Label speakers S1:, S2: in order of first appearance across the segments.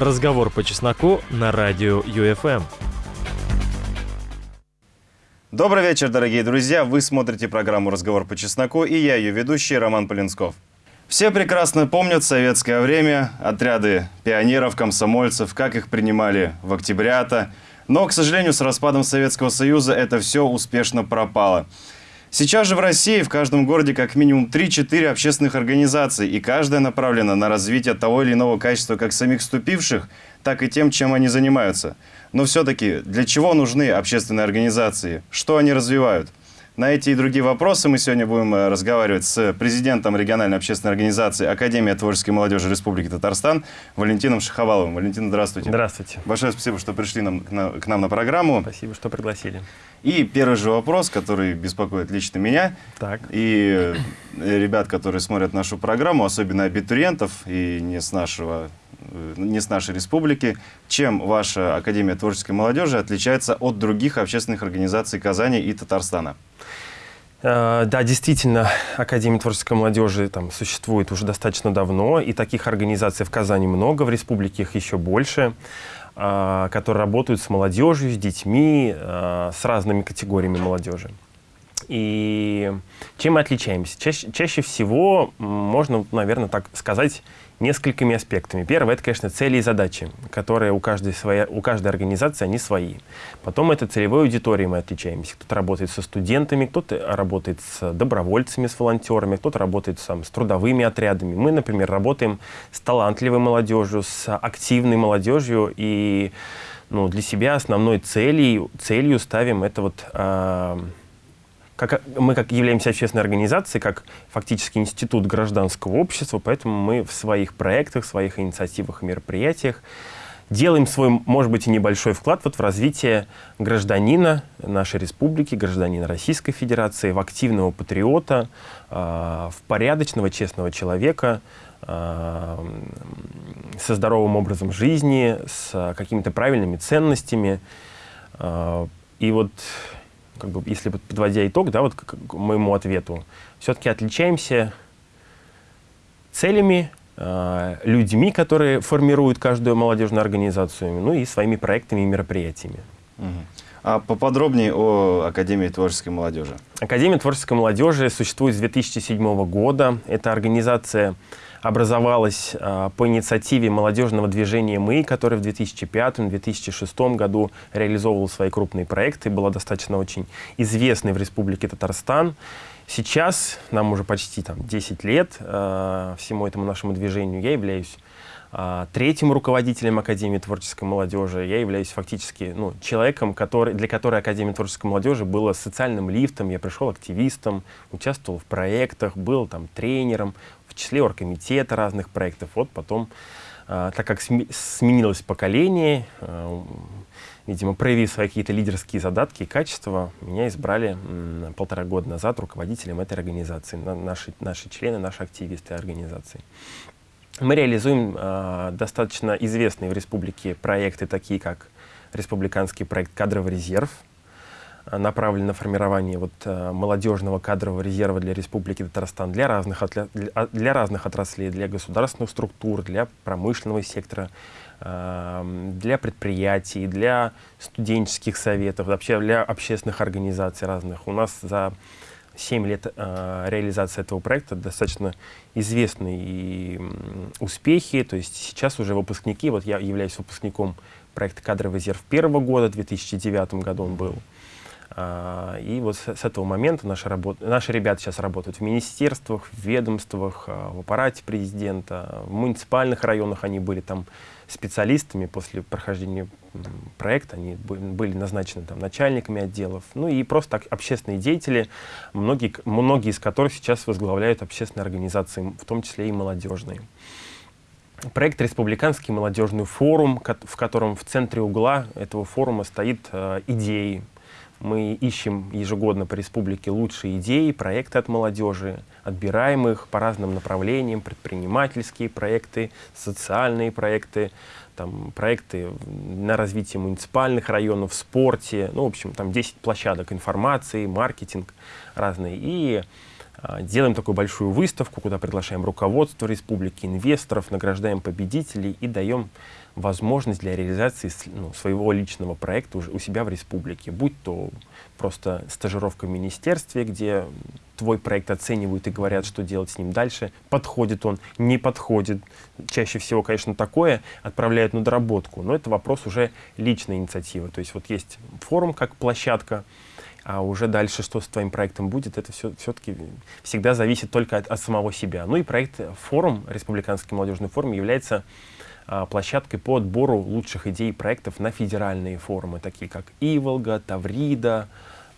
S1: Разговор по чесноку на радио ЮФМ.
S2: Добрый вечер, дорогие друзья! Вы смотрите программу «Разговор по чесноку» и я, ее ведущий, Роман Полинсков. Все прекрасно помнят советское время, отряды пионеров, комсомольцев, как их принимали в октябрята. Но, к сожалению, с распадом Советского Союза это все успешно пропало. Сейчас же в России в каждом городе как минимум 3-4 общественных организаций, и каждая направлена на развитие того или иного качества как самих вступивших, так и тем, чем они занимаются. Но все-таки для чего нужны общественные организации? Что они развивают? На эти и другие вопросы мы сегодня будем э, разговаривать с президентом региональной общественной организации Академия творческой молодежи Республики Татарстан Валентином Шаховаловым. Валентин, здравствуйте.
S1: Здравствуйте.
S2: Большое спасибо, что пришли нам, к, на, к нам на программу.
S1: Спасибо, что пригласили.
S2: И первый же вопрос, который беспокоит лично меня
S1: так.
S2: и э, ребят, которые смотрят нашу программу, особенно абитуриентов и не с нашего э, не с нашей республики. Чем ваша Академия творческой молодежи отличается от других общественных организаций Казани и Татарстана?
S1: Э, да, действительно, Академия творческой молодежи там существует уже достаточно давно, и таких организаций в Казани много, в республике их еще больше, которые работают с молодежью, с детьми, э, с разными категориями молодежи. И чем мы отличаемся? Чаще, чаще всего можно, наверное, так сказать, несколькими аспектами. Первое, это, конечно, цели и задачи, которые у каждой, своей, у каждой организации, они свои. Потом это целевой аудиторией мы отличаемся. Кто-то работает со студентами, кто-то работает с добровольцами, с волонтерами, кто-то работает сам, с трудовыми отрядами. Мы, например, работаем с талантливой молодежью, с активной молодежью, и ну, для себя основной целью, целью ставим это вот... Э, как, мы как являемся общественной организацией, как фактически институт гражданского общества, поэтому мы в своих проектах, своих инициативах и мероприятиях делаем свой, может быть, и небольшой вклад вот в развитие гражданина нашей республики, гражданина Российской Федерации, в активного патриота, э, в порядочного, честного человека, э, со здоровым образом жизни, с какими-то правильными ценностями. Э, и вот как бы, если подводя итог, да, вот к, моему ответу, все-таки отличаемся целями, э, людьми, которые формируют каждую молодежную организацию, ну и своими проектами и мероприятиями.
S2: Угу. А поподробнее о Академии творческой молодежи.
S1: Академия творческой молодежи существует с 2007 года. Это организация образовалась э, по инициативе молодежного движения «Мы», которое в 2005-2006 году реализовывало свои крупные проекты, была достаточно очень известной в Республике Татарстан. Сейчас, нам уже почти там, 10 лет, э, всему этому нашему движению, я являюсь э, третьим руководителем Академии творческой молодежи. Я являюсь фактически ну, человеком, который, для которой Академия творческой молодежи была социальным лифтом. Я пришел активистом, участвовал в проектах, был там тренером, числе оргкомитета разных проектов. Вот потом, э, так как сменилось поколение, э, видимо, проявив свои какие-то лидерские задатки и качества, меня избрали м, полтора года назад руководителем этой организации, на, наши, наши члены, наши активисты организации. Мы реализуем э, достаточно известные в республике проекты, такие как республиканский проект «Кадровый резерв», Э, направлен на формирование вот, э, молодежного кадрового резерва для Республики Татарстан, для разных, отля... для разных отраслей, для государственных структур, для промышленного сектора, э, для предприятий, для студенческих советов, вообще для общественных организаций разных. У нас за 7 лет э, реализации этого проекта достаточно известные успехи. То есть сейчас уже выпускники, вот я являюсь выпускником проекта «Кадровый резерв» первого года, в 2009 году он был. А, и вот с этого момента наши, работ... наши ребята сейчас работают в министерствах, в ведомствах, а, в аппарате президента, в муниципальных районах они были там специалистами. После прохождения проекта, они были назначены там начальниками отделов, ну и просто так, общественные деятели, многие, многие из которых сейчас возглавляют общественные организации, в том числе и молодежные. Проект «Республиканский молодежный форум», в котором в центре угла этого форума стоит э, идеи, мы ищем ежегодно по республике лучшие идеи, проекты от молодежи, отбираем их по разным направлениям, предпринимательские проекты, социальные проекты, там, проекты на развитие муниципальных районов, в спорте, ну, в общем, там 10 площадок информации, маркетинг разные. И делаем такую большую выставку, куда приглашаем руководство республики, инвесторов, награждаем победителей и даем возможность для реализации ну, своего личного проекта у себя в республике, будь то просто стажировка в министерстве, где твой проект оценивают и говорят, что делать с ним дальше, подходит он, не подходит. Чаще всего, конечно, такое отправляют на доработку, но это вопрос уже личной инициативы. То есть вот есть форум как площадка, а уже дальше, что с твоим проектом будет, это все, все-таки всегда зависит только от, от самого себя. Ну и проект форум, Республиканский молодежный форум, является а, площадкой по отбору лучших идей проектов на федеральные форумы, такие как Иволга, Таврида,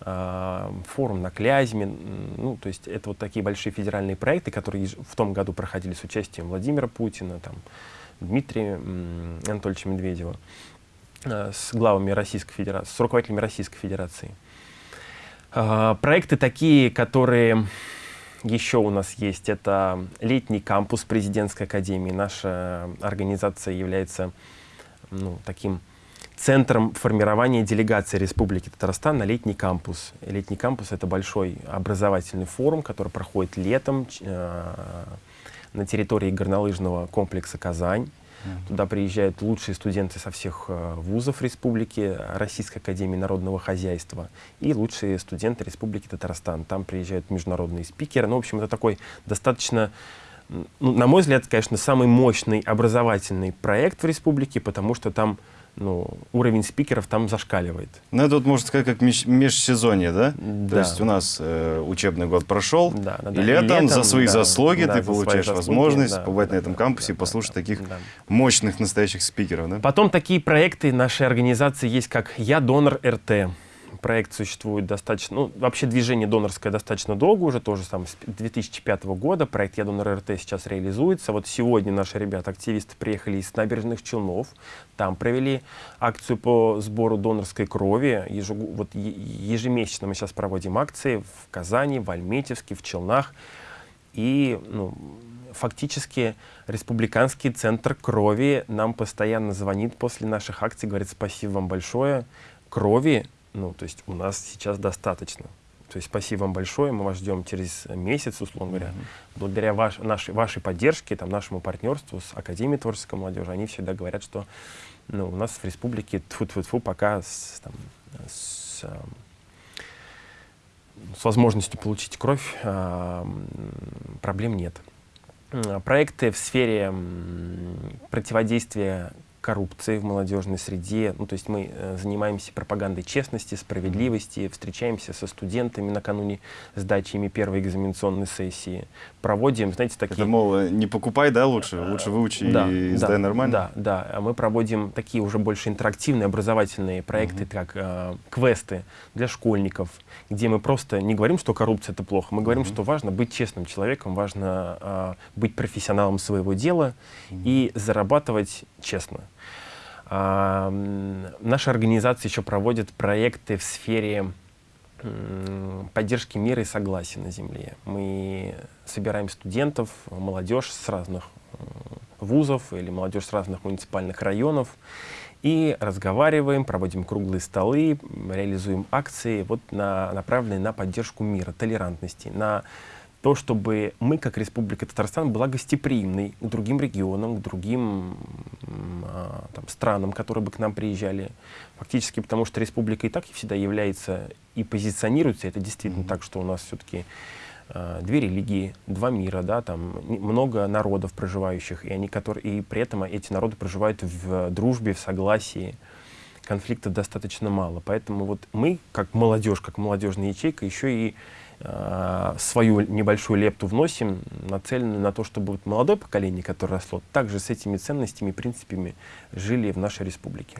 S1: а, форум на Клязьме. Ну, то есть это вот такие большие федеральные проекты, которые в том году проходили с участием Владимира Путина, там, Дмитрия Анатольевича Медведева, а, с главами Российской Федерации, с руководителями Российской Федерации. А, проекты такие, которые еще у нас есть, это летний кампус президентской академии. Наша организация является ну, таким центром формирования делегации Республики Татарстан на летний кампус. Летний кампус — это большой образовательный форум, который проходит летом э, на территории горнолыжного комплекса «Казань». Туда приезжают лучшие студенты со всех э, вузов республики, Российской академии народного хозяйства и лучшие студенты республики Татарстан. Там приезжают международные спикеры. Ну, в общем, это такой достаточно ну, на мой взгляд, конечно, самый мощный образовательный проект в республике, потому что там ну, уровень спикеров там зашкаливает.
S2: Ну, это вот, можно сказать, как меж межсезонье, да? да? То есть у нас э, учебный год прошел, да, да, да. и летом, летом за свои да, заслуги да, ты за получаешь заслуги, возможность да, побывать да, на этом кампусе да, и послушать да, таких да. мощных настоящих спикеров, да?
S1: Потом такие проекты нашей организации есть, как «Я донор РТ» проект существует достаточно, ну, вообще движение донорское достаточно долго уже, тоже там с 2005 года. Проект «Я донор РТ» сейчас реализуется. Вот сегодня наши ребята-активисты приехали из набережных Челнов, там провели акцию по сбору донорской крови. Ежегу, вот ежемесячно мы сейчас проводим акции в Казани, в Альметьевске, в Челнах. И ну, фактически республиканский центр крови нам постоянно звонит после наших акций, говорит спасибо вам большое. Крови ну, то есть у нас сейчас достаточно. То есть спасибо вам большое, мы вас ждем через месяц, условно говоря. Mm -hmm. Благодаря ваш, нашей, вашей поддержке, там, нашему партнерству с Академией творческой молодежи, они всегда говорят, что ну, у нас в республике тфу -тфу -тфу, пока с, там, с, с возможностью получить кровь э, проблем нет. Проекты в сфере противодействия коррупции в молодежной среде. Ну, то есть мы э, занимаемся пропагандой честности, справедливости, встречаемся со студентами накануне сдачи ими первой экзаменационной сессии. Проводим, знаете, такие...
S2: Это, мол, э, не покупай, да, лучше? Лучше выучи да, и сдай
S1: да,
S2: нормально?
S1: Да, да. А мы проводим такие уже больше интерактивные образовательные проекты, угу. как э, квесты для школьников, где мы просто не говорим, что коррупция — это плохо. Мы говорим, угу. что важно быть честным человеком, важно э, быть профессионалом своего дела угу. и зарабатывать честно. А, наша организация еще проводит проекты в сфере поддержки мира и согласия на Земле. Мы собираем студентов, молодежь с разных э, вузов или молодежь с разных муниципальных районов и разговариваем, проводим круглые столы, реализуем акции, вот на, направленные на поддержку мира, толерантности, на то, чтобы мы, как Республика Татарстан, была гостеприимной к другим регионам, к другим там, странам, которые бы к нам приезжали. Фактически, потому что республика и так всегда является и позиционируется, это действительно mm -hmm. так, что у нас все-таки а, две религии, два мира, да, там много народов проживающих, и, они, которые, и при этом эти народы проживают в дружбе, в согласии. Конфликтов достаточно мало. Поэтому вот мы, как молодежь, как молодежная ячейка, еще и Э, свою небольшую лепту вносим, нацеленную на то, чтобы вот молодое поколение, которое росло, также с этими ценностями и принципами жили в нашей республике.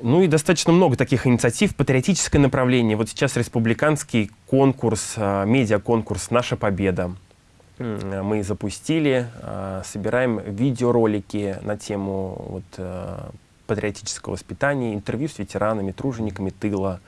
S1: Ну и достаточно много таких инициатив. Патриотическое направление. Вот сейчас республиканский конкурс, э, медиаконкурс «Наша победа». Мы запустили, э, собираем видеоролики на тему вот, патриотического воспитания, интервью с ветеранами, тружениками тыла,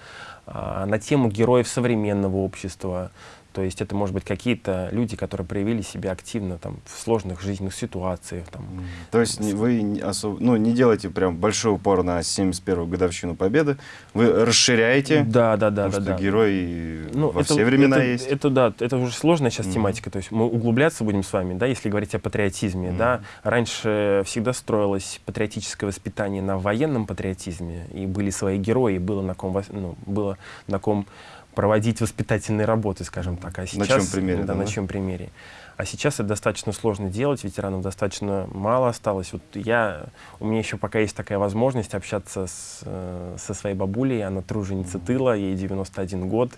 S1: на тему героев современного общества. То есть это, может быть, какие-то люди, которые проявили себя активно там, в сложных жизненных ситуациях. Там.
S2: То есть не- вы не осо- ну, не делаете прям большой упор на 71-ю годовщину Победы, вы расширяете,
S1: Да, да, да,
S2: потому
S1: да,
S2: что
S1: да.
S2: герои
S1: Ну,
S2: во
S1: это-
S2: все времена
S1: это,
S2: есть.
S1: Это да, это уже сложная сейчас
S2: Мгм.
S1: тематика. То есть мы углубляться будем с вами, да, если говорить о патриотизме, да. Раньше всегда строилось патриотическое воспитание на военном патриотизме, и были свои герои, было на ком, ну, было на ком проводить воспитательные работы, скажем так. А сейчас,
S2: чьем примере,
S1: Да,
S2: да,
S1: на
S2: да?
S1: чьем примере. А сейчас это достаточно сложно делать, ветеранов достаточно мало осталось. Вот я, у меня еще пока есть такая возможность общаться с, э, со своей бабулей, она труженица тыла, ей 91 год.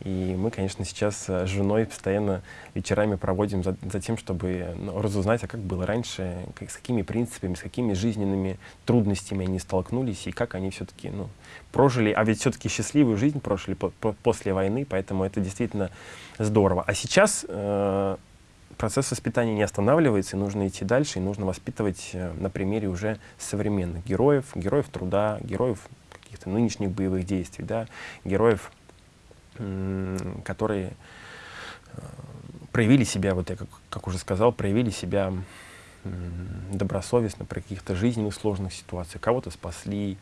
S1: И мы, конечно, сейчас э, с женой постоянно вечерами проводим за, за тем, чтобы ну, разузнать, а как было раньше, как- с какими принципами, с какими жизненными трудностями они столкнулись, и как они все-таки ну, прожили, а ведь все-таки счастливую жизнь прожили по- по- после войны, поэтому это действительно здорово. А сейчас э, процесс воспитания не останавливается, и нужно идти дальше, и нужно воспитывать э, на примере уже современных героев, героев труда, героев каких-то нынешних боевых действий, да, героев, которые э, проявили себя, вот я как, как уже сказал, проявили себя добросовестно при каких-то жизненных сложных ситуациях. Кого-то спасли,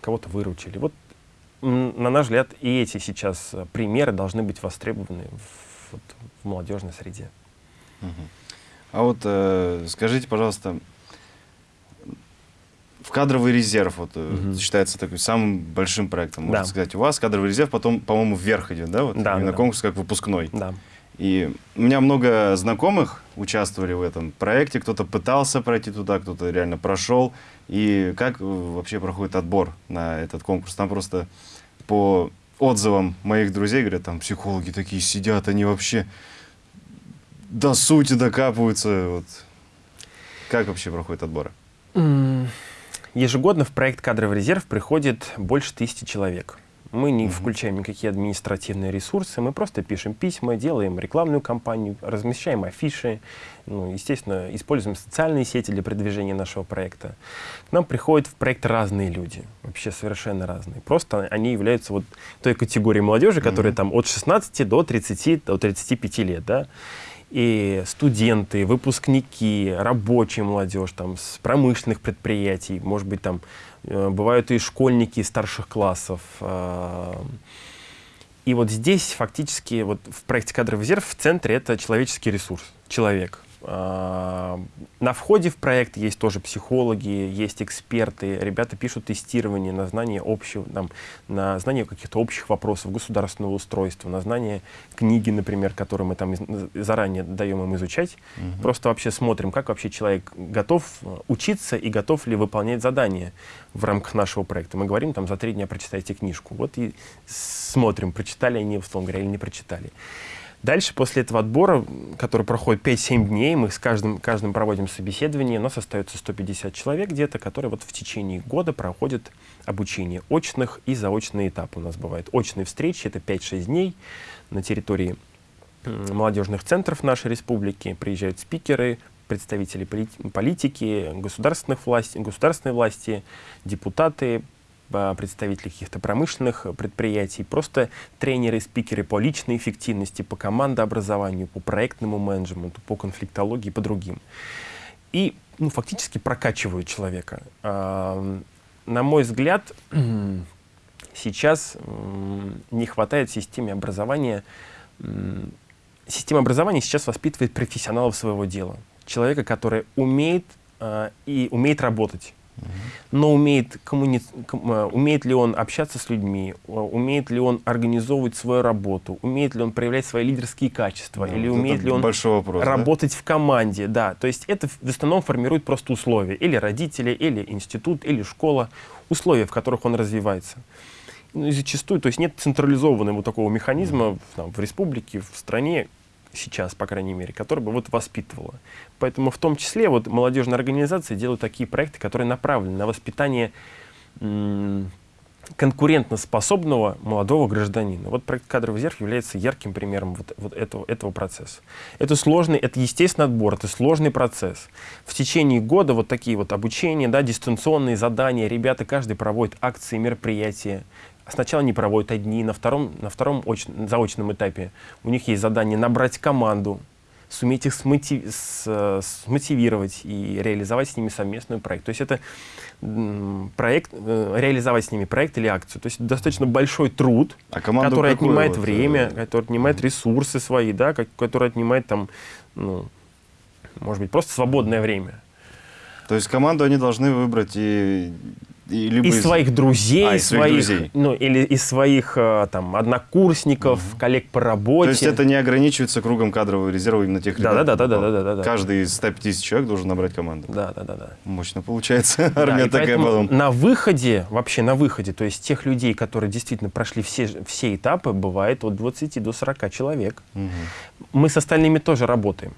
S1: кого-то выручили. Вот, на наш взгляд, и эти сейчас примеры должны быть востребованы в, вот, в молодежной среде.
S2: Мгм. А вот э, скажите, пожалуйста, в кадровый резерв вот,
S1: Мгм.
S2: считается таким самым большим проектом, можно
S1: Да.
S2: сказать. У вас кадровый резерв потом, по-моему, вверх идет, да? Вот,
S1: Да,
S2: именно
S1: да.
S2: конкурс как выпускной.
S1: Да.
S2: И у меня много знакомых участвовали в этом проекте. Кто-то пытался пройти туда, кто-то реально прошел. И как э, вообще проходит отбор на этот конкурс? Там просто по отзывам моих друзей, говорят, там психологи такие сидят, они вообще до сути докапываются. Вот. Как вообще проходит отбор?
S1: Ежегодно в проект «Кадровый резерв» приходит больше тысячи человек. Мы не
S2: Мгм.
S1: включаем никакие административные ресурсы, мы просто пишем письма, делаем рекламную кампанию, размещаем афиши, ну, естественно, используем социальные сети для продвижения нашего проекта. К нам приходят в проект разные люди, вообще совершенно разные. Просто они являются вот той категорией молодежи, которая
S2: Мгм.
S1: там от 16 до 30, до 35 лет, да. И студенты, выпускники, рабочая молодежь там, с промышленных предприятий, может быть, там э, бывают и школьники старших классов. а. И вот здесь фактически вот в проекте «Кадровый резерв» в центре это человеческий ресурс, человек. А, На входе в проект есть тоже психологи, есть эксперты, ребята пишут тестирование на знание общего, там, на знание каких-то общих вопросов государственного устройства, на знание книги, например, которые мы там из- заранее даем им изучать. Просто вообще смотрим, как вообще человек готов э, учиться и готов ли выполнять задания в рамках нашего проекта. Мы говорим, там, за три дня прочитайте книжку. Вот и смотрим, прочитали они, условно говоря, или не прочитали. Дальше, после этого отбора, который проходит 5-7 дней, мы с каждым, каждым проводим собеседование, у нас остается 150 человек где-то, которые вот в течение года проходят обучение очных и заочные этапы у нас бывают. Очные встречи — это 5-6 дней на территории молодежных центров нашей республики. Приезжают спикеры, представители поли- политики, государственных власти, государственной власти, депутаты, представители каких-то промышленных предприятий, просто тренеры, спикеры по личной эффективности, по командообразованию, по проектному менеджменту, по конфликтологии по другим. И ну, фактически прокачивают человека. На мой взгляд, сейчас не хватает системе образования. Система образования сейчас воспитывает профессионалов своего дела. Человека, который умеет а, и умеет работать. Но умеет, коммуни... ком- а, умеет ли он общаться с людьми, а, умеет ли он организовывать свою работу, умеет ли он проявлять свои лидерские качества,
S2: Да,
S1: или
S2: вот
S1: умеет ли он
S2: вопрос, да?
S1: работать в команде, да. То есть это в основном формирует просто условия. Или родители, или институт, или школа. Условия, в которых он развивается. Ну, и зачастую, то есть нет централизованного такого механизма там, в республике, в стране, сейчас, по крайней мере, который бы вот воспитывала. Поэтому в том числе вот молодежные организации делают такие проекты, которые направлены на воспитание конкурентоспособного молодого гражданина. Вот проект «Кадровый резерв» является ярким примером вот, вот этого, этого процесса. Это сложный, это естественный отбор, это сложный процесс. В течение года вот такие вот обучения, да, дистанционные задания, ребята каждый проводит акции, мероприятия, Сначала они проводят одни, на втором, на втором оч, заочном этапе у них есть задание набрать команду, суметь их смотив, с, смотивировать и реализовать с ними совместный проект. То есть это проект, э, реализовать с ними проект или акцию. То есть достаточно большой труд,
S2: А
S1: который
S2: какую
S1: отнимает
S2: вот, э,
S1: время, который отнимает ресурсы свои, да, который отнимает там, ну, может быть, просто свободное время.
S2: То есть команду они должны выбрать и, и либо
S1: из своих друзей,
S2: А, из своих друзей.
S1: ну или из своих э, там однокурсников, коллег по работе.
S2: То есть это не ограничивается кругом кадрового резерва именно тех
S1: Да,
S2: ребят?
S1: да, да, да, да, да, да, да.
S2: Каждый из 150 человек должен набрать команду.
S1: Да, да, да, да.
S2: Мощно получается.
S1: Да,
S2: Армия
S1: и
S2: такая потом.
S1: На выходе, вообще на выходе, то есть тех людей, которые действительно прошли все, все этапы, бывает от 20 до 40 человек.
S2: Мгм.
S1: Мы с остальными тоже работаем.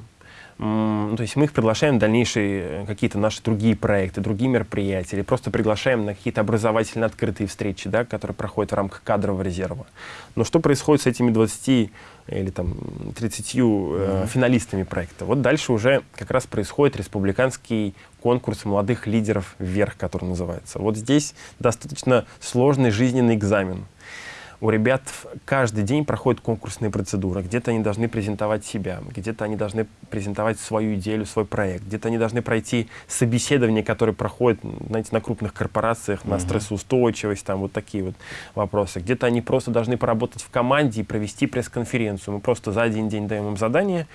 S1: Ну, То есть мы их приглашаем в дальнейшие э, какие-то наши другие проекты, другие мероприятия, или просто приглашаем на какие-то образовательно открытые встречи, да, которые проходят в рамках кадрового резерва. Но что происходит с этими 20 или там 30 э, финалистами проекта? Вот дальше уже как раз происходит республиканский конкурс молодых лидеров вверх, который называется. Вот здесь достаточно сложный жизненный экзамен у ребят каждый день проходит конкурсные процедуры. Где-то они должны презентовать себя, где-то они должны презентовать свою идею, свой проект, где-то они должны пройти собеседование, которое проходит, знаете, на крупных корпорациях, на стрессоустойчивость, там вот такие вот вопросы. Где-то они просто должны поработать в команде и провести пресс-конференцию. Мы просто за один день даем им задание,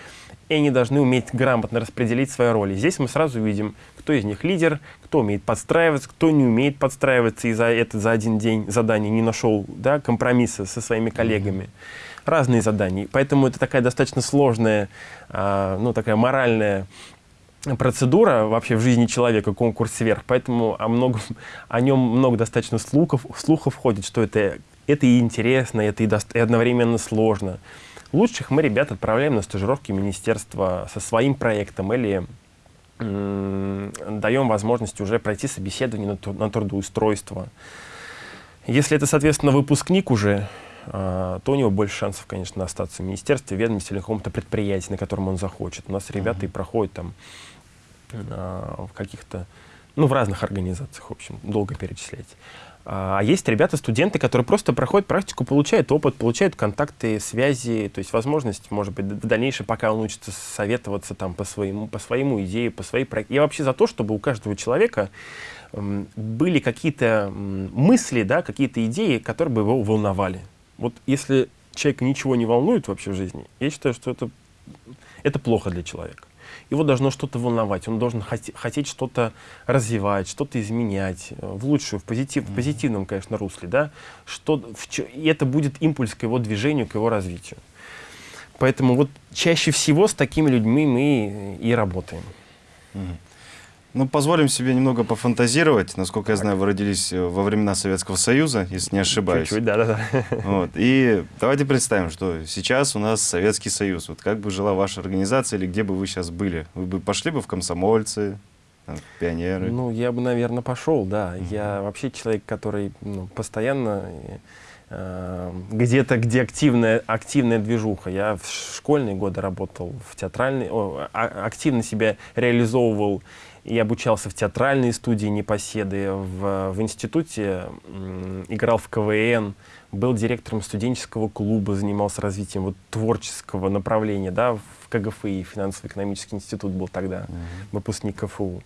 S1: и они должны уметь грамотно распределить свои роли. Здесь мы сразу видим, кто из них лидер, кто умеет подстраиваться, кто не умеет подстраиваться и за это за один день задание не нашел да, компромисса со своими коллегами. Разные задания. Поэтому это такая достаточно сложная, а, ну, такая моральная процедура вообще в жизни человека, конкурс сверх. Поэтому о, многом, о нем много достаточно слухов, слухов ходит, что это, это и интересно, это и, дост- и одновременно сложно. Лучших мы ребят отправляем на стажировки в министерство со своим проектом или даем возможность уже пройти собеседование на, тру- на трудоустройство. Если это, соответственно, выпускник уже, а, то у него больше шансов, конечно, остаться в министерстве, ведомстве или каком-то предприятии, на котором он захочет. У нас ребята и проходят там а, в каких-то, ну, в разных организациях, в общем, долго перечислять. А есть ребята, студенты, которые просто проходят практику, получают опыт, получают контакты, связи, то есть возможность, может быть, в дальнейшем, пока он учится советоваться там по своему, по своему идее, по своей проекту. Я вообще за то, чтобы у каждого человека были какие-то мысли, да, какие-то идеи, которые бы его волновали. Вот если человека ничего не волнует вообще в жизни, я считаю, что это, это плохо для человека. Его должно что-то волновать, он должен хоте- хотеть что-то развивать, что-то изменять э, в лучшую, в, позитив, в позитивном, конечно, русле, да, что, в и это будет импульс к его движению, к его развитию. Поэтому вот чаще всего с такими людьми мы и работаем.
S2: Ну, позволим себе немного пофантазировать. Насколько я знаю, вы родились э, во времена Советского Союза, если не ошибаюсь.
S1: Чуть-чуть, да-да-да.
S2: Вот. И давайте представим, что сейчас у нас Советский Союз. Вот как бы жила ваша организация или где бы вы сейчас были? Вы бы пошли бы в комсомольцы, там, пионеры?
S1: Ну, я бы, наверное, пошел, да. Я вообще человек, который ну, постоянно э, где-то, где активная, активная движуха. Я в школьные годы работал в театральной, о, а- активно себя реализовывал и обучался в театральной студии Непоседы, в, в институте играл в КВН, был директором студенческого клуба, занимался развитием вот, творческого направления, да, в КГФИ, финансово-экономический институт был тогда, выпускник КФУ.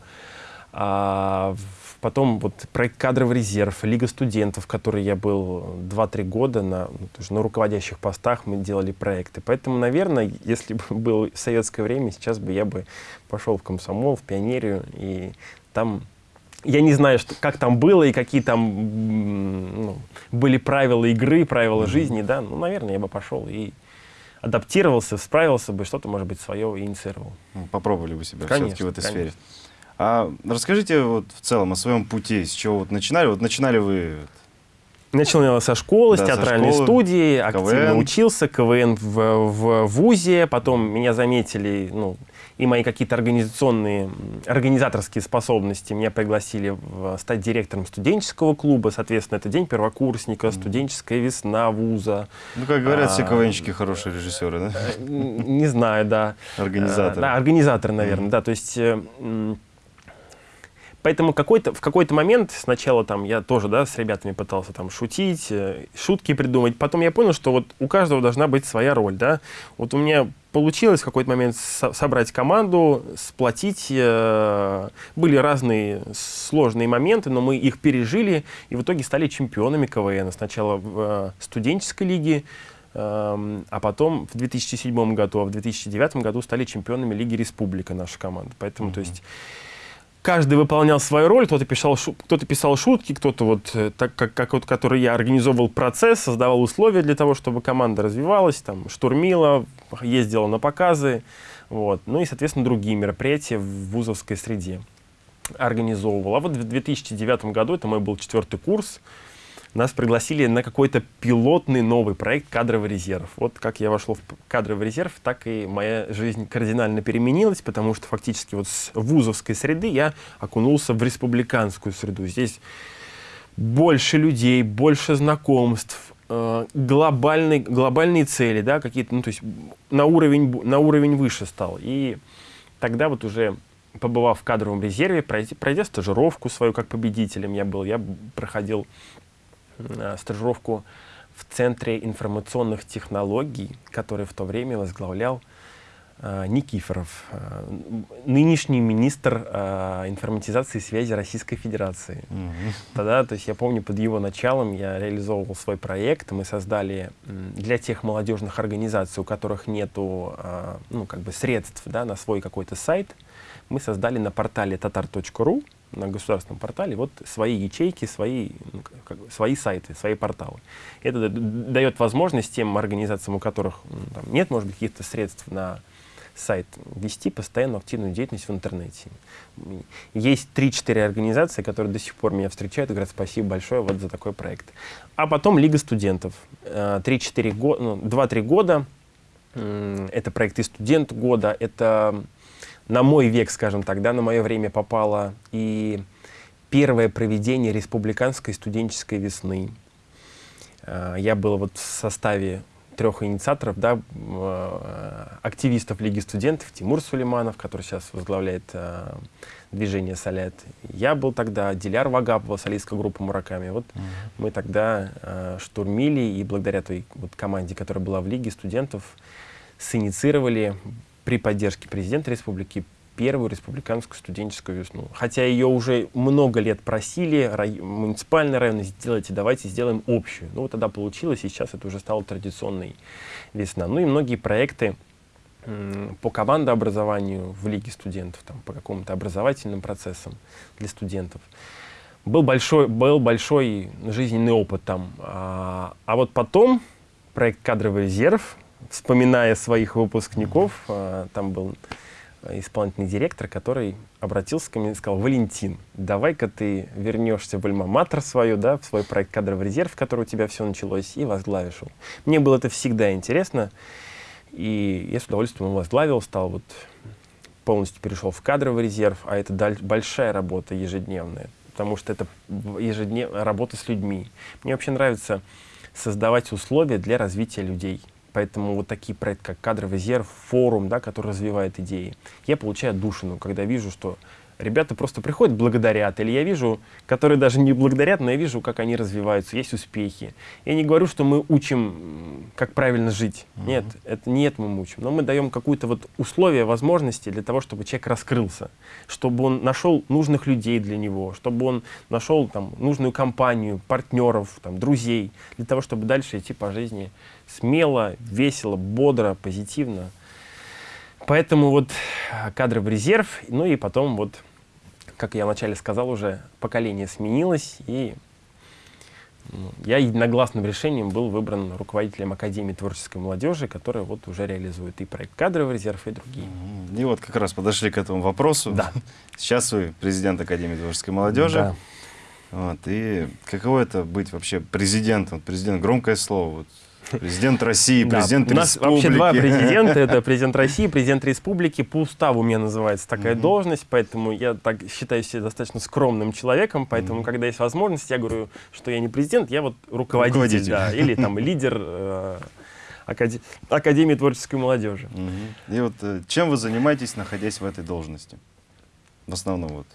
S1: А, в- потом вот проект «Кадровый резерв», Лига студентов, в которой я был 2-3 года на, ну, на руководящих постах, мы делали проекты. Поэтому, наверное, если бы было советское время, сейчас бы я бы пошел в комсомол, в пионерию, и там я не знаю, что, как там было и какие там ну, были правила игры, правила жизни, да, ну, наверное, я бы пошел и адаптировался, справился бы, что-то, может быть, свое инициировал.
S2: Ну, Попробовали бы себя
S1: Конечно,
S2: все-таки в этой сфере. А расскажите вот в целом о своем пути, с чего вот начинали? Вот начинали вы
S1: Начал я со школы,
S2: Да,
S1: с театральной
S2: школы,
S1: студии, активно
S2: КВН.
S1: учился, КВН в, в ВУЗе, потом меня заметили, ну, и мои какие-то организационные, организаторские способности. Меня пригласили в- стать директором студенческого клуба, соответственно, это день первокурсника, студенческая весна вуза.
S2: Ну, как говорят, все
S1: А,
S2: КВНщики хорошие режиссеры, да?
S1: Н- Не знаю, да.
S2: Организаторы.
S1: Э, Да, организаторы, наверное, да. То есть э, Поэтому какой-то, в какой-то момент сначала там я тоже да, с ребятами пытался там шутить, э, шутки придумать. Потом я понял, что вот у каждого должна быть своя роль. Да? Вот у меня получилось в какой-то момент со собрать команду, сплотить. Э, были разные сложные моменты, но мы их пережили и в итоге стали чемпионами КВН. Сначала в э, студенческой лиге, э, а потом в 2007 году, а в 2009 году стали чемпионами Лиги Республика наша команда. Поэтому, mm -hmm. то есть каждый выполнял свою роль, кто-то писал, кто-то писал шутки, кто-то вот, э, так как, как вот, который я организовывал процесс, создавал условия для того, чтобы команда развивалась, там, штурмила, ездила на показы, вот, ну и, соответственно, другие мероприятия в вузовской среде организовывал. А вот в 2009 году, это мой был четвертый курс, нас пригласили на какой-то пилотный новый проект «Кадровый резерв». Вот как я вошел в кадровый резерв, так и моя жизнь кардинально переменилась, потому что фактически вот с вузовской среды я окунулся в республиканскую среду. Здесь больше людей, больше знакомств, э, глобальные, глобальные цели, да, какие-то, ну, то есть на уровень, на уровень выше стал. И тогда вот уже побывав в кадровом резерве, пройдя, пройдя стажировку свою как победителем я был, я проходил стажировку в Центре информационных технологий, который в то время возглавлял э, Никифоров, э, нынешний министр э, информатизации и связи Российской Федерации. Mm -hmm. Тогда, то есть я помню, под его началом я реализовывал свой проект. Мы создали для тех молодежных организаций, у которых нету э, ну, как бы средств да, на свой какой-то сайт, мы создали на портале tatar.ru на государственном портале вот свои ячейки, свои, ну, как, свои сайты, свои порталы. Это дает возможность тем организациям, у которых ну, там, нет, может быть, каких-то средств на сайт, вести постоянную активную деятельность в интернете. Есть 3-4 организации, которые до сих пор меня встречают и говорят спасибо большое вот за такой проект. А потом Лига студентов. 3-4 года, ну, 2-3 года, это проекты студент года, это на мой век, скажем так, да, на мое время попало и первое проведение республиканской студенческой весны. А, я был вот в составе трех инициаторов, да, а, активистов Лиги студентов, Тимур Сулейманов, который сейчас возглавляет а, движение «Солят». Я был тогда, Диляр Вагапова, солистская группа «Мураками». Вот uh -huh. мы тогда э, штурмили, и благодаря той вот команде, которая была в Лиге студентов, синициировали при поддержке президента республики первую республиканскую студенческую весну. Хотя ее уже много лет просили, рай, муниципальный район, сделайте, давайте сделаем общую. Ну вот тогда получилось, и сейчас это уже стало традиционной весна. Ну и многие проекты по командообразованию в Лиге студентов, там, по каким-то образовательным процессам для студентов. Был большой, был большой жизненный опыт там. А, а вот потом проект «Кадровый резерв», вспоминая своих выпускников, а, там был исполнительный директор, который обратился ко мне и сказал, Валентин, давай-ка ты вернешься в альма-матер свою, да, в свой проект «Кадровый резерв», в который у тебя все началось, и возглавишь его. Мне было это всегда интересно, и я с удовольствием его возглавил, стал вот полностью перешел в кадровый резерв, а это большая работа ежедневная, потому что это ежедневная работа с людьми. Мне вообще нравится создавать условия для развития людей. Поэтому вот такие проекты, как «Кадровый резерв», форум, да, который развивает идеи, я получаю душину, когда вижу, что ребята просто приходят, благодарят. Или я вижу, которые даже не благодарят, но я вижу, как они развиваются, есть успехи. Я не говорю, что мы учим, как правильно жить. Uh -huh. Нет, это не это мы учим. Но мы даем какую-то вот условие, возможности для того, чтобы человек раскрылся, чтобы он нашел нужных людей для него, чтобы он нашел там нужную компанию, партнеров, там, друзей, для того, чтобы дальше идти по жизни смело, весело, бодро, позитивно. Поэтому вот кадровый резерв, ну и потом вот, как я вначале сказал уже, поколение сменилось, и ну, я единогласным решением был выбран руководителем Академии творческой молодежи, которая вот уже реализует и проект «Кадровый резерв», и другие.
S2: И вот как раз подошли к этому вопросу.
S1: Да.
S2: Сейчас вы президент Академии творческой молодежи.
S1: Да.
S2: Вот, и каково это быть вообще президентом? Президент — громкое слово. Вот, Президент России, президент
S1: да. У нас
S2: республики.
S1: вообще два президента. Это президент России, президент республики. По уставу у меня называется такая должность, поэтому я так считаю себя достаточно скромным человеком. Поэтому, когда есть возможность, я говорю, что я не президент, я вот руководитель, руководитель. Да, или там лидер э, Академии творческой молодежи.
S2: И вот э, чем вы занимаетесь, находясь в этой должности? В основном вот.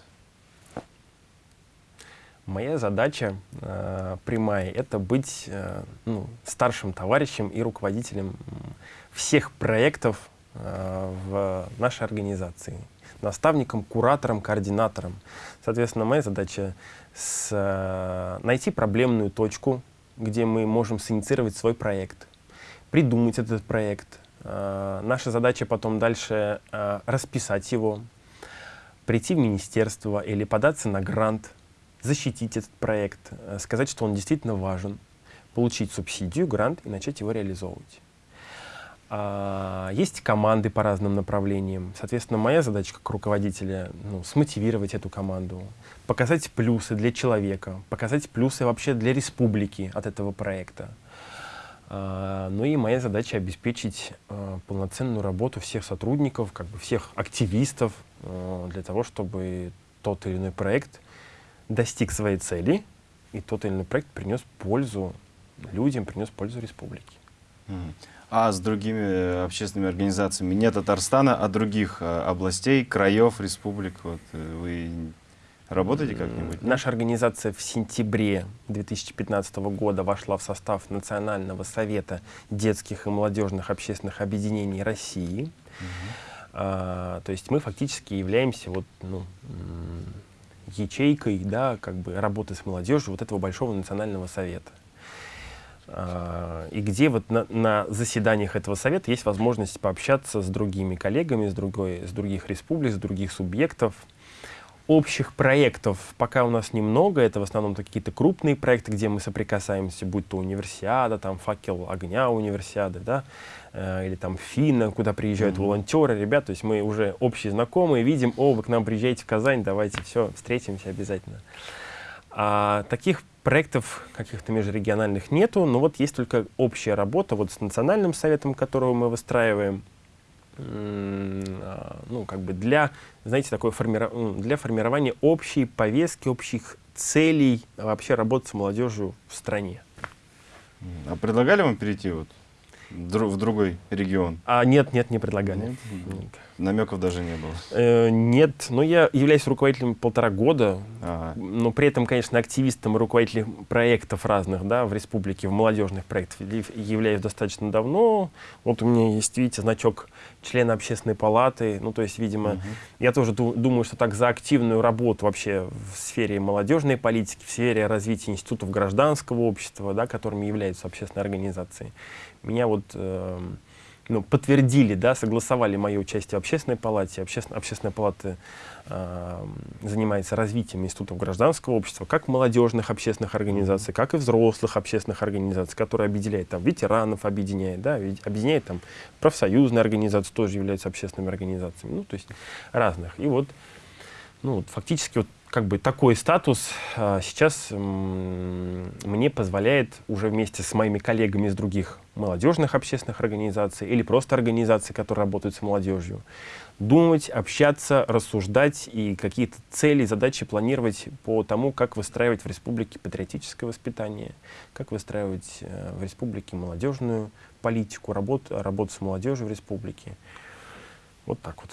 S1: Моя задача э, прямая — это быть э, ну, старшим товарищем и руководителем всех проектов э, в нашей организации. Наставником, куратором, координатором. Соответственно, моя задача с, э, найти проблемную точку, где мы можем синициировать свой проект, придумать этот проект. Э, наша задача потом дальше э, расписать его, прийти в министерство или податься на грант, защитить этот проект, э, сказать, что он действительно важен, получить субсидию, грант и начать его реализовывать. А, есть команды по разным направлениям. Соответственно, моя задача как руководителя ну, смотивировать эту команду, показать плюсы для человека, показать плюсы вообще для республики от этого проекта. А, ну и моя задача обеспечить а, полноценную работу всех сотрудников, как бы всех активистов а, для того, чтобы тот или иной проект достиг своей цели, и тот или иной проект принес пользу людям, принес пользу республике.
S2: А с другими э, общественными организациями не Татарстана, а других э, областей, краев, республик, вот, э, вы работаете как-нибудь?
S1: Наша организация в сентябре 2015 года вошла в состав Национального совета детских и молодежных общественных объединений России. Угу. А, то есть мы фактически являемся вот, ну, ячейкой да, как бы работы с молодежью вот этого большого национального совета. А, и где вот на, на заседаниях этого совета есть возможность пообщаться с другими коллегами с, другой, с других республик, с других субъектов. Общих проектов пока у нас немного, это в основном какие-то крупные проекты, где мы соприкасаемся, будь то универсиада, там факел огня универсиады, да, э, или там Финна, куда приезжают mm -hmm. волонтеры, ребят, то есть мы уже общие знакомые, видим, о, вы к нам приезжаете в Казань, давайте все, встретимся обязательно. А таких проектов каких-то межрегиональных нету, но вот есть только общая работа вот с национальным советом, которого мы выстраиваем, ну, как бы для, знаете, такое формиров... для формирования общей повестки, общих целей вообще работать с молодежью в стране.
S2: А предлагали вам перейти вот в другой регион?
S1: А нет, нет, не предлагали. Нет?
S2: Нет. Намеков даже не было?
S1: Э, нет, но я являюсь руководителем полтора года, ага. но при этом, конечно, активистом и руководителем проектов разных да, в республике, в молодежных проектах являюсь достаточно давно. Вот у меня есть, видите, значок члена общественной палаты. Ну, то есть, видимо, угу. я тоже думаю, что так за активную работу вообще в сфере молодежной политики, в сфере развития институтов гражданского общества, да, которыми являются общественные организации, меня вот... Э, ну, подтвердили, да, согласовали мое участие в общественной палате. Обществен, общественная палата э, занимается развитием институтов гражданского общества, как молодежных общественных организаций, как и взрослых общественных организаций, которые объединяют там ветеранов, объединяет, да, объединяет там профсоюзные организации, тоже являются общественными организациями, ну, то есть разных. И вот, ну, фактически вот как бы такой статус а, сейчас мне позволяет уже вместе с моими коллегами из других молодежных общественных организаций или просто организаций, которые работают с молодежью, думать, общаться, рассуждать и какие-то цели, задачи планировать по тому, как выстраивать в республике патриотическое воспитание, как выстраивать э, в республике молодежную политику, работу, работу с молодежью в республике. Вот так вот.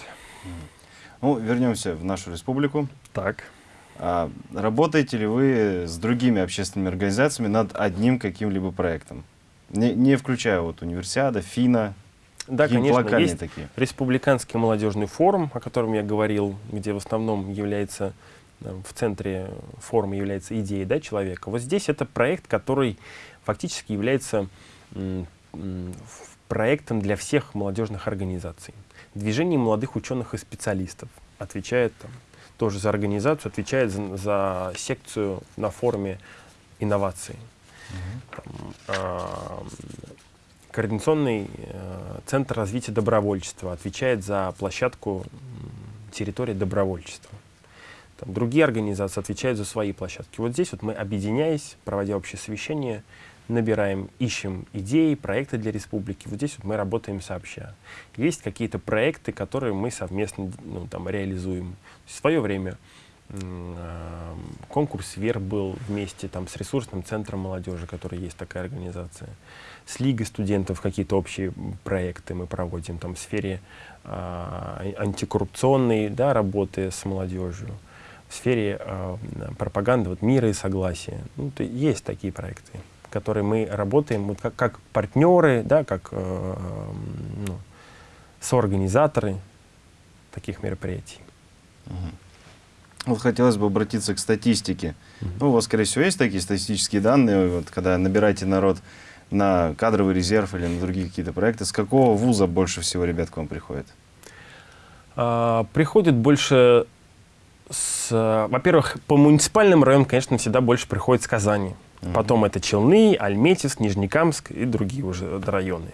S2: Ну, вернемся в нашу республику.
S1: Так.
S2: А работаете ли вы с другими общественными организациями над одним каким-либо проектом? Не, не включая вот универсиада, ФИНА,
S1: да, конечно, есть такие. Республиканский молодежный форум, о котором я говорил, где в основном является, в центре форума является идея да, человека. Вот здесь это проект, который фактически является проектом для всех молодежных организаций. Движение молодых ученых и специалистов отвечает там, тоже за организацию, отвечает за, за секцию на форуме инноваций. Там, э, координационный э, центр развития добровольчества отвечает за площадку территории добровольчества. Там, другие организации отвечают за свои площадки. Вот здесь вот мы, объединяясь, проводя общее совещание, набираем, ищем идеи, проекты для республики. Вот здесь вот мы работаем сообща. Есть какие-то проекты, которые мы совместно ну, там, реализуем. В свое время э, конкурс «Вер» был вместе там, с ресурсным центром молодежи, который есть такая организация. С Лигой студентов какие-то общие проекты мы проводим там, в сфере э, антикоррупционной да, работы с молодежью. в сфере э, пропаганды вот, мира и согласия. Ну, то есть такие проекты, которые мы работаем вот, как, как партнеры, да, как э, ну, соорганизаторы таких мероприятий.
S2: Вот хотелось бы обратиться к статистике. Ну, у вас, скорее всего, есть такие статистические данные, вот, когда набираете народ на кадровый резерв или на другие какие-то проекты. С какого вуза больше всего ребят к вам приходят?
S1: А, приходит больше с... Во-первых, по муниципальным районам, конечно, всегда больше приходит с Казани. Потом это Челны, Альметьевск, Нижнекамск и другие уже районы.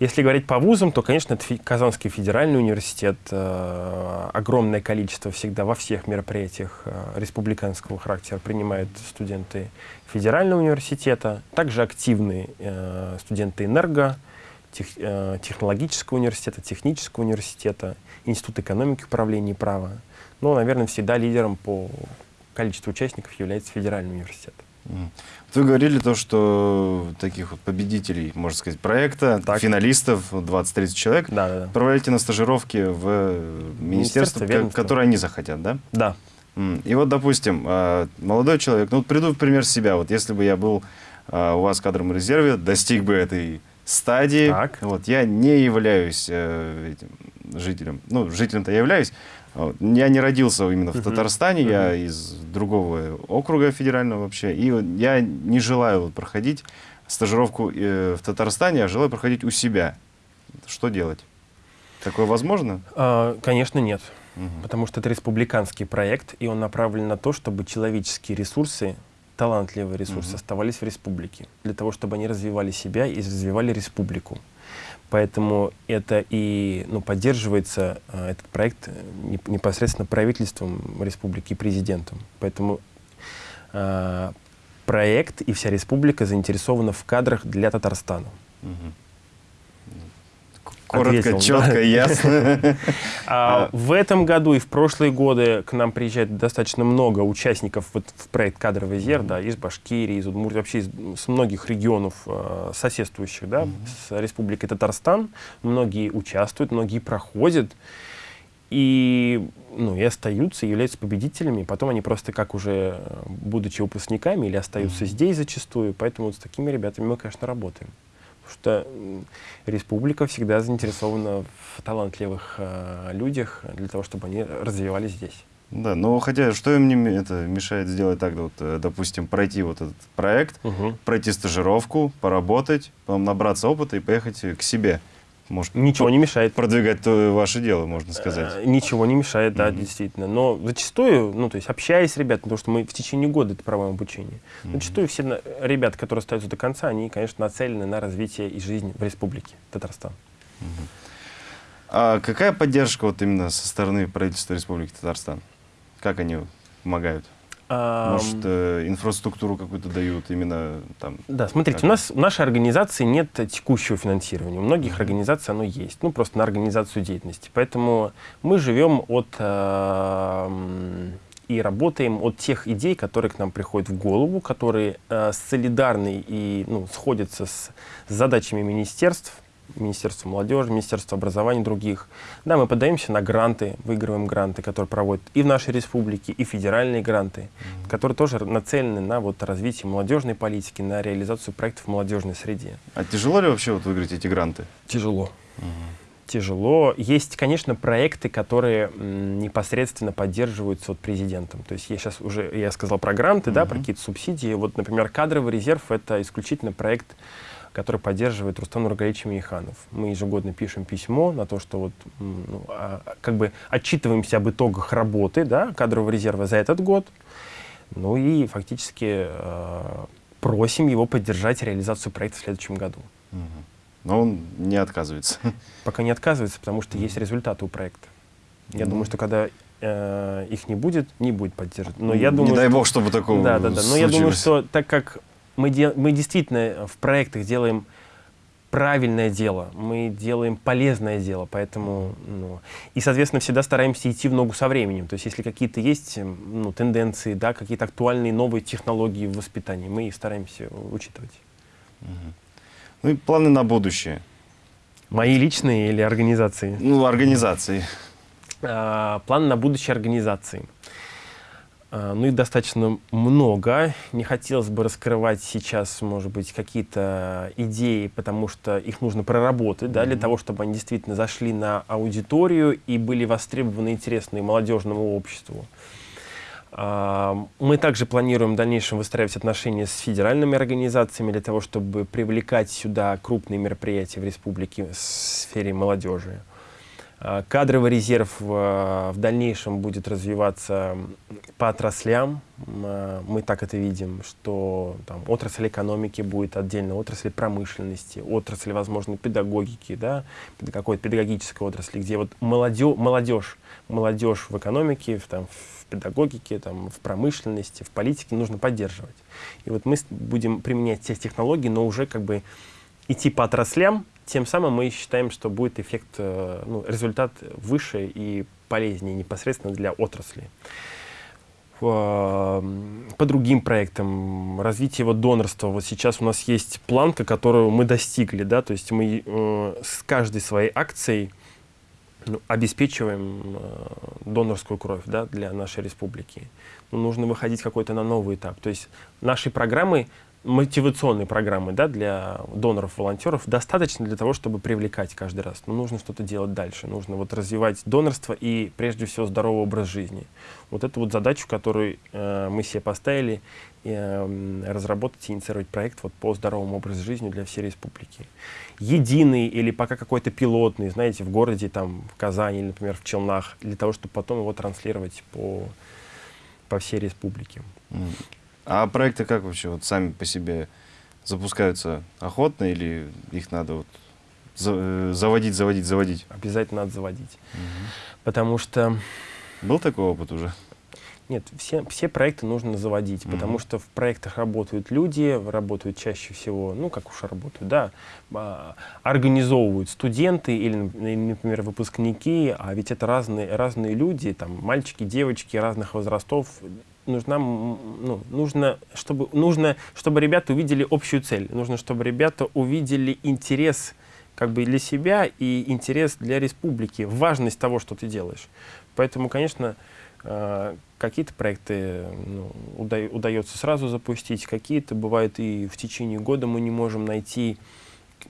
S1: Если говорить по вузам, то, конечно, это Казанский федеральный университет. Э, огромное количество всегда во всех мероприятиях э, республиканского характера принимают студенты федерального университета. Также активные э, студенты энерго, тех, технологического университета, технического университета, Институт экономики, управления и права. Но, наверное, всегда лидером по количеству участников является федеральный университет.
S2: Вы говорили то, что таких вот победителей, можно сказать, проекта, так. финалистов, 20-30 человек,
S1: да, да, да.
S2: проводите на стажировки в министерство, министерство которое они захотят, да?
S1: Да.
S2: И вот, допустим, а, молодой человек, ну вот приду в пример себя, вот если бы я был а, у вас в кадровом резерве, достиг бы этой стадии, так. вот я не являюсь э, этим жителем, ну жителем-то я являюсь, я не родился именно в Татарстане, я из другого округа федерального вообще. И я не желаю проходить стажировку э, в Татарстане, а желаю проходить у себя. Что делать? Такое возможно?
S1: А, конечно, нет. Угу. Потому что это республиканский проект, и он направлен на то, чтобы человеческие ресурсы, талантливые ресурсы, угу. оставались в республике. Для того, чтобы они развивали себя и развивали республику. Поэтому это и ну, поддерживается, э, этот проект, э, непосредственно правительством республики и президентом. Поэтому э, проект и вся республика заинтересована в кадрах для Татарстана. Угу.
S2: Коротко, ответил, четко, да? ясно.
S1: А, в этом году и в прошлые годы к нам приезжает достаточно много участников вот в проект «Кадровый резерв», да, из Башкирии, из Удмуртии, вообще из, с многих регионов э, соседствующих да, с Республикой Татарстан. Многие участвуют, многие проходят и, ну, и остаются, являются победителями. Потом они просто как уже, будучи выпускниками, или остаются mm -hmm. здесь зачастую. Поэтому вот с такими ребятами мы, конечно, работаем что республика всегда заинтересована в талантливых э, людях для того, чтобы они развивались здесь.
S2: Да, но хотя что им не это мешает сделать так, вот, э, допустим, пройти вот этот проект, угу. пройти стажировку, поработать, потом набраться опыта и поехать к себе.
S1: Может, Ничего не мешает.
S2: Продвигать то ваше дело, можно сказать.
S1: Э, ничего не мешает, да, mm -hmm. действительно. Но зачастую, ну, то есть общаясь с ребятами, потому что мы в течение года это проводим обучение, mm -hmm. зачастую все ребята, которые остаются до конца, они, конечно, нацелены на развитие и жизнь в республике Татарстан. Mm -hmm.
S2: А какая поддержка вот именно со стороны правительства Республики Татарстан? Как они помогают? Может, э, инфраструктуру какую-то дают именно там?
S1: Да, смотрите, как? у нас в нашей организации нет текущего финансирования. У многих mm -hmm. организаций оно есть, ну, просто на организацию деятельности. Поэтому мы живем от э, и работаем от тех идей, которые к нам приходят в голову, которые э, солидарны и ну, сходятся с задачами министерств, Министерство молодежи, Министерство образования, других. Да, мы подаемся на гранты, выигрываем гранты, которые проводят и в нашей республике, и федеральные гранты, mm -hmm. которые тоже нацелены на вот, развитие молодежной политики, на реализацию проектов в молодежной среде.
S2: А тяжело ли вообще вот выиграть эти гранты?
S1: Тяжело. Mm -hmm. Тяжело. Есть, конечно, проекты, которые непосредственно поддерживаются вот президентом. То есть я сейчас уже, я сказал про гранты, mm -hmm. да, про какие-то субсидии. Вот, например, кадровый резерв — это исключительно проект который поддерживает Рустам Нургалевич Миханов. Мы ежегодно пишем письмо на то, что вот, ну, а, как бы отчитываемся об итогах работы да, кадрового резерва за этот год, ну и фактически э, просим его поддержать реализацию проекта в следующем году.
S2: Но он не отказывается.
S1: Пока не отказывается, потому что есть результаты у проекта. Я думаю, что когда э, их не будет, не будет поддерживать.
S2: Но я думаю, не дай бог, чтобы такого
S1: Да, да, да. Но случилось. я думаю, что так как мы, де, мы действительно в проектах делаем правильное дело, мы делаем полезное дело, поэтому, ну, и, соответственно, всегда стараемся идти в ногу со временем. То есть, если какие-то есть ну, тенденции, да, какие-то актуальные новые технологии в воспитании, мы их стараемся учитывать.
S2: Угу. Ну и планы на будущее?
S1: Мои личные или организации?
S2: Ну, организации.
S1: А, планы на будущее организации. А, ну, их достаточно много. Не хотелось бы раскрывать сейчас, может быть, какие-то идеи, потому что их нужно проработать, mm -hmm. для того, чтобы они действительно зашли на аудиторию и были востребованы, интересны молодежному обществу. А, мы также планируем в дальнейшем выстраивать отношения с федеральными организациями для того, чтобы привлекать сюда крупные мероприятия в республике в сфере молодежи. А, кадровый резерв в, в дальнейшем будет развиваться по отраслям. А, мы так это видим, что там, отрасль экономики будет отдельно, отрасль промышленности, отрасль, возможно, педагогики, да, какой-то педагогической отрасли, где вот молодежь, молодежь в экономике, в, там, в педагогике, там, в промышленности, в политике нужно поддерживать. И вот мы будем применять те технологии, но уже как бы идти по отраслям, тем самым мы считаем, что будет эффект, э, ну, результат выше и полезнее непосредственно для отрасли. По другим проектам, развитие вот донорства, вот сейчас у нас есть планка, которую мы достигли, да, то есть мы э, с каждой своей акцией ну, обеспечиваем э, донорскую кровь да, для нашей республики. Но нужно выходить какой-то на новый этап. То есть нашей программы мотивационной программы да, для доноров, волонтеров достаточно для того, чтобы привлекать каждый раз. Но нужно что-то делать дальше. Нужно вот развивать донорство и, прежде всего, здоровый образ жизни. Вот эту вот задачу, которую э, мы себе поставили, э, разработать и инициировать проект вот, по здоровому образу жизни для всей республики. Единый или пока какой-то пилотный, знаете, в городе, там, в Казани или, например, в Челнах, для того, чтобы потом его транслировать по, по всей республике.
S2: А проекты как вообще вот сами по себе запускаются охотно или их надо вот э, заводить, заводить, заводить?
S1: Обязательно надо заводить. Угу. Потому что...
S2: Был такой опыт уже?
S1: Нет, все, все проекты нужно заводить, mm потому что в проектах работают люди, работают чаще всего, ну, как уж работают, да, а, организовывают студенты или, например, выпускники, а ведь это разные, разные люди, там, мальчики, девочки разных возрастов, нужна, ну, нужно, чтобы, нужно, чтобы ребята увидели общую цель, нужно, чтобы ребята увидели интерес как бы для себя и интерес для республики, важность того, что ты делаешь. Поэтому, конечно, э, какие-то проекты ну, уда удается сразу запустить, какие-то бывает и в течение года мы не можем найти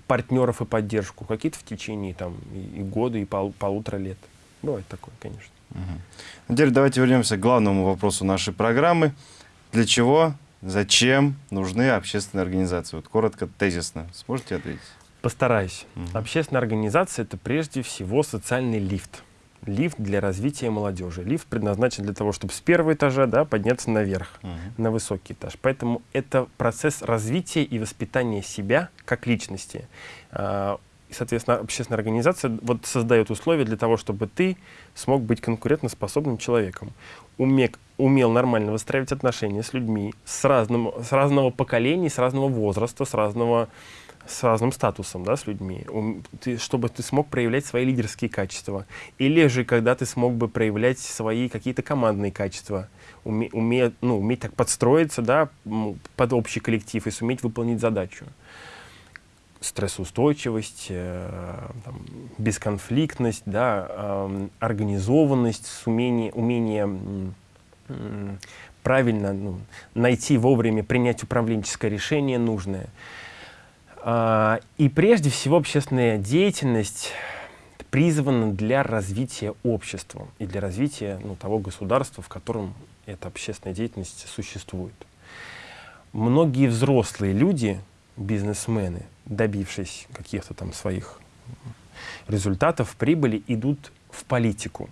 S1: партнеров и поддержку, какие-то в течение там, и года, и пол полутора лет. Бывает такое, конечно.
S2: Угу. Теперь давайте вернемся к главному вопросу нашей программы. Для чего, зачем нужны общественные организации? Вот коротко, тезисно. Сможете ответить?
S1: Постараюсь. Угу. Общественная организация — это прежде всего социальный лифт. Лифт для развития молодежи. Лифт предназначен для того, чтобы с первого этажа да, подняться наверх, угу. на высокий этаж. Поэтому это процесс развития и воспитания себя как личности. И, соответственно, общественная организация вот создает условия для того, чтобы ты смог быть конкурентоспособным человеком, уме, умел нормально выстраивать отношения с людьми с, разным, с разного поколения, с разного возраста, с, разного, с разным статусом, да, с людьми, ты, чтобы ты смог проявлять свои лидерские качества. Или же, когда ты смог бы проявлять свои какие-то командные качества, уме, уме, ну, уметь так подстроиться да, под общий коллектив и суметь выполнить задачу стрессоустойчивость, э, там, бесконфликтность, да, э, организованность, умение, умение э, правильно ну, найти вовремя, принять управленческое решение нужное. Э, и прежде всего общественная деятельность призвана для развития общества и для развития ну, того государства, в котором эта общественная деятельность существует. Многие взрослые люди, бизнесмены, добившись каких-то там своих результатов, прибыли, идут в политику.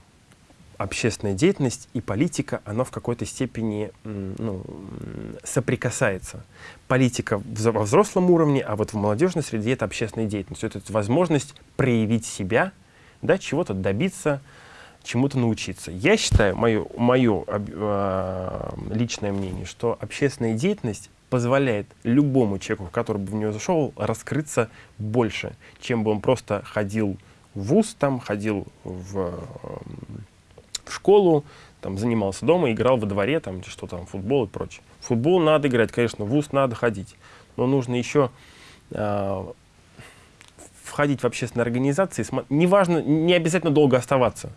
S1: Общественная деятельность и политика, она в какой-то степени ну, соприкасается. Политика во взрослом уровне, а вот в молодежной среде это общественная деятельность. Это возможность проявить себя, да, чего-то добиться, чему-то научиться. Я считаю, мое, мое э, личное мнение, что общественная деятельность позволяет любому человеку, который бы в нее зашел, раскрыться больше, чем бы он просто ходил в ВУЗ, там, ходил в, эм, в школу, там, занимался дома, играл во дворе, там, что там, футбол и прочее. футбол надо играть, конечно, в ВУЗ надо ходить, но нужно еще э, входить в общественные организации, неважно, не обязательно долго оставаться,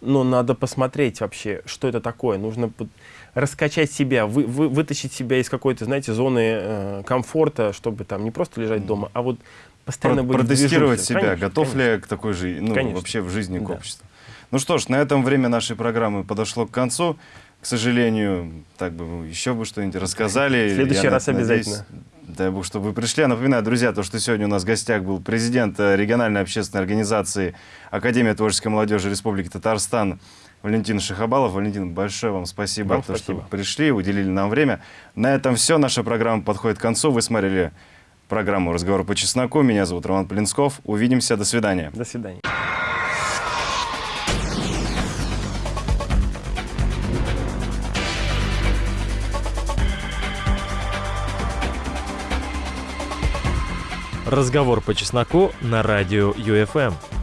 S1: но надо посмотреть вообще, что это такое. Нужно раскачать себя, вы- вы- вытащить себя из какой-то, знаете, зоны э, комфорта, чтобы там не просто лежать дома, а вот постоянно
S2: Про-
S1: быть
S2: протестировать себя,
S1: Конечно,
S2: готов
S1: конечно.
S2: ли я к такой же, ну,
S1: Конечно.
S2: вообще в жизни к
S1: Да.
S2: обществу. Ну что ж, на этом время нашей программы подошло к концу. К сожалению, так бы вы еще бы что-нибудь рассказали.
S1: В следующий
S2: Я
S1: раз
S2: надеюсь,
S1: обязательно.
S2: Дай бог, чтобы вы пришли. Я напоминаю, друзья, то, что сегодня у нас в гостях был президент э, региональной общественной организации Академия творческой молодежи Республики Татарстан Валентин Шахабалов. Валентин, большое вам спасибо,
S1: Вам
S2: то,
S1: спасибо.
S2: что пришли, уделили нам время. На этом все. Наша программа подходит к концу. Вы смотрели программу «Разговор по чесноку». Меня зовут Роман Полинсков. Увидимся. До свидания.
S1: До свидания.
S3: Разговор по чесноку на радио ЮФМ.